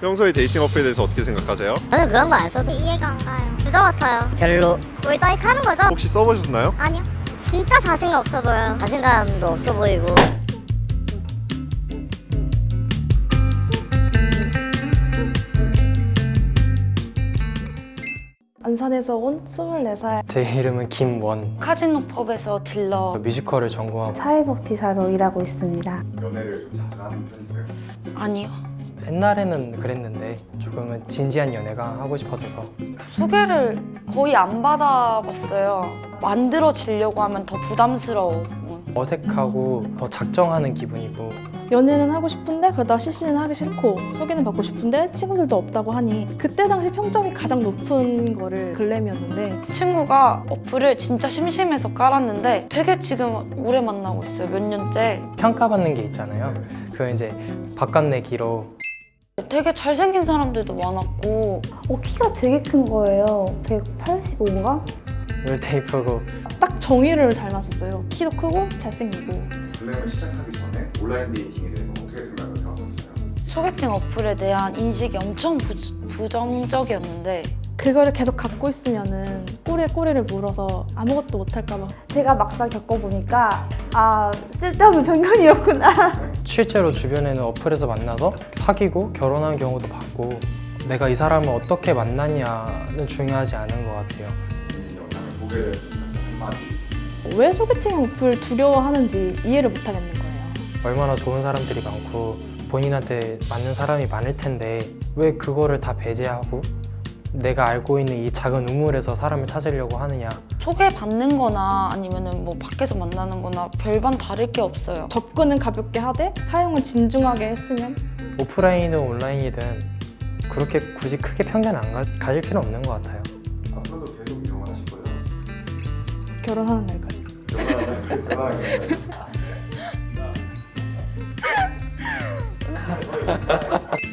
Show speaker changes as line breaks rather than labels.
평소에 데이팅 어플에 대해서 어떻게 생각하세요?
저는 그런 거 안 써도
이해가 안 가요. 부자 같아요.
별로
외자익 하는 거죠?
혹시 써보셨나요?
아니요. 진짜 자신감 없어 보여요.
자신감도 없어 보이고
안산에서 온 24살
제 이름은 김원
카지노 펍에서 딜러
뮤지컬을 전공하고
사회복지사로 일하고 있습니다.
연애를 좀 자주 하는 편이세요?
아니요
옛날에는 그랬는데 조금은 진지한 연애가 하고 싶어져서.
소개를 거의 안 받아봤어요. 만들어지려고 하면 더 부담스러워.
어색하고 더 작정하는 기분이고.
연애는 하고 싶은데 그러다 CC는 하기 싫고 소개는 받고 싶은데 친구들도 없다고 하니 그때 당시 평점이 가장 높은 거를 글램이었는데
친구가 어플을 진짜 심심해서 깔았는데 되게 지금 오래 만나고 있어요. 몇 년째?
평가받는 게 있잖아요. 그 이제 바깥내기로
되게 잘생긴 사람들도 많았고
어, 키가 되게 큰 거예요. 185인가?
롤테이프고
딱 정의를 닮았었어요. 키도 크고 잘생기고
블랙을 시작하기 전에 온라인 데이팅에 대해서 어떻게 생각을 해왔었어요?
소개팅 어플에 대한 인식이 엄청 부, 부정적이었는데
그거를 계속 갖고 있으면 은 꼬리에 꼬리를 물어서 아무것도 못할까 봐
제가 막상 겪어보니까 아 쓸데없는 편견이었구나.
실제로 주변에는 어플에서 만나서 사귀고 결혼한 경우도 봤고 내가 이 사람을 어떻게 만났냐는 중요하지 않은 것 같아요
이 영상을 보게 된 한마디
왜 소개팅 어플 두려워하는지 이해를 못 하겠는 거예요.
얼마나 좋은 사람들이 많고 본인한테 맞는 사람이 많을 텐데 왜 그거를 다 배제하고 내가 알고 있는 이 작은 우물에서 사람을 찾으려고 하느냐.
소개받는 거나 아니면은 뭐 밖에서 만나는 거나 별반 다를 게 없어요.
접근은 가볍게 하되 사용은 진중하게 했으면?
오프라인이든 온라인이든 그렇게 굳이 크게 편견 안 가, 가질 필요 없는 것 같아요.
앞으로도 계속 이용을 하실 거예요?
결혼하는 날까지.
결혼하는